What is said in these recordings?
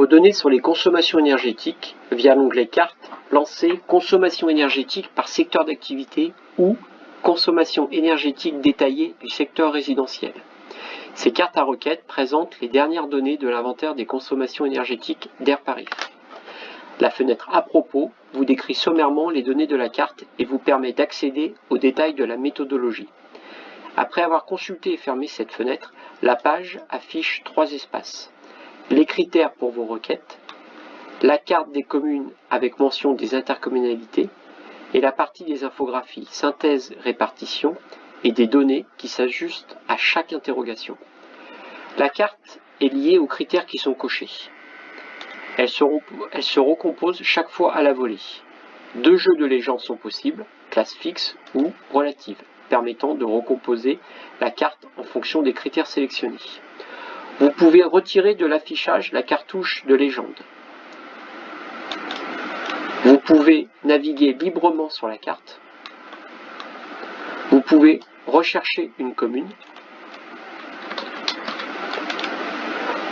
vos données sur les consommations énergétiques via l'onglet Carte, lancez Consommation énergétique par secteur d'activité ou Consommation énergétique détaillée du secteur résidentiel. Ces cartes à requête présentent les dernières données de l'inventaire des consommations énergétiques d'Air Paris. La fenêtre à propos vous décrit sommairement les données de la carte et vous permet d'accéder aux détails de la méthodologie. Après avoir consulté et fermé cette fenêtre, la page affiche trois espaces. Les critères pour vos requêtes, la carte des communes avec mention des intercommunalités et la partie des infographies synthèse répartition et des données qui s'ajustent à chaque interrogation. La carte est liée aux critères qui sont cochés. Elle se, recompose chaque fois à la volée. Deux jeux de légende sont possibles, classe fixe ou relative, permettant de recomposer la carte en fonction des critères sélectionnés. Vous pouvez retirer de l'affichage la cartouche de légende. Vous pouvez naviguer librement sur la carte. Vous pouvez rechercher une commune.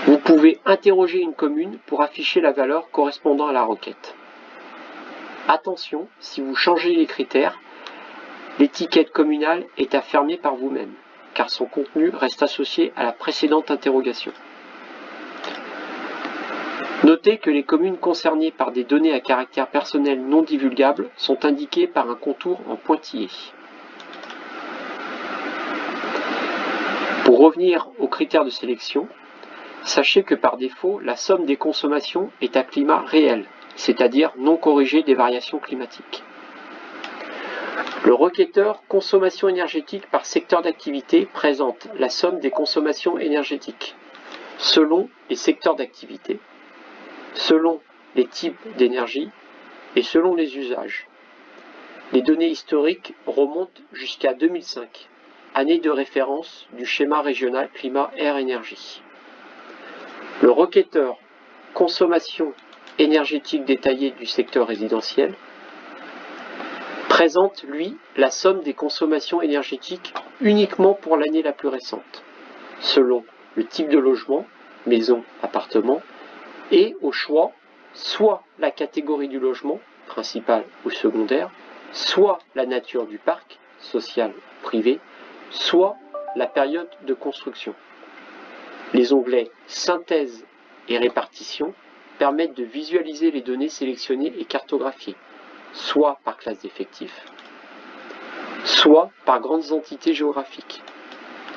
Vous pouvez interroger une commune pour afficher la valeur correspondant à la requête. Attention, si vous changez les critères, l'étiquette communale est à par vous-même, car son contenu reste associé à la précédente interrogation. Notez que les communes concernées par des données à caractère personnel non divulgables sont indiquées par un contour en pointillé. Pour revenir aux critères de sélection, sachez que par défaut, la somme des consommations est à climat réel, c'est-à-dire non corrigé des variations climatiques. Le requêteur consommation énergétique par secteur d'activité présente la somme des consommations énergétiques selon les secteurs d'activité selon les types d'énergie et selon les usages. Les données historiques remontent jusqu'à 2005, année de référence du schéma régional climat-air-énergie. Le requêteur consommation énergétique détaillée du secteur résidentiel présente, lui, la somme des consommations énergétiques uniquement pour l'année la plus récente, selon le type de logement, maison, appartement, et au choix soit la catégorie du logement, principal ou secondaire, soit la nature du parc, social ou privé, soit la période de construction. Les onglets Synthèse et Répartition permettent de visualiser les données sélectionnées et cartographiées, soit par classe d'effectifs, soit par grandes entités géographiques.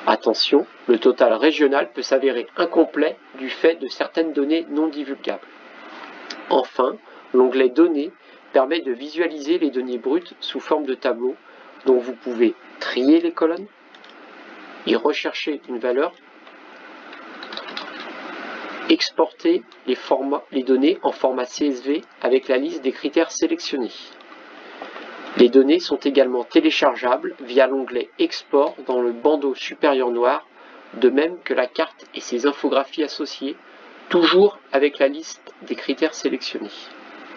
Attention, le total régional peut s'avérer incomplet du fait de certaines données non divulgables. Enfin, l'onglet Données permet de visualiser les données brutes sous forme de tableau dont vous pouvez trier les colonnes, y rechercher une valeur, exporter les, données en format CSV avec la liste des critères sélectionnés. Les données sont également téléchargeables via l'onglet Export dans le bandeau supérieur noir, de même que la carte et ses infographies associées, toujours avec la liste des critères sélectionnés.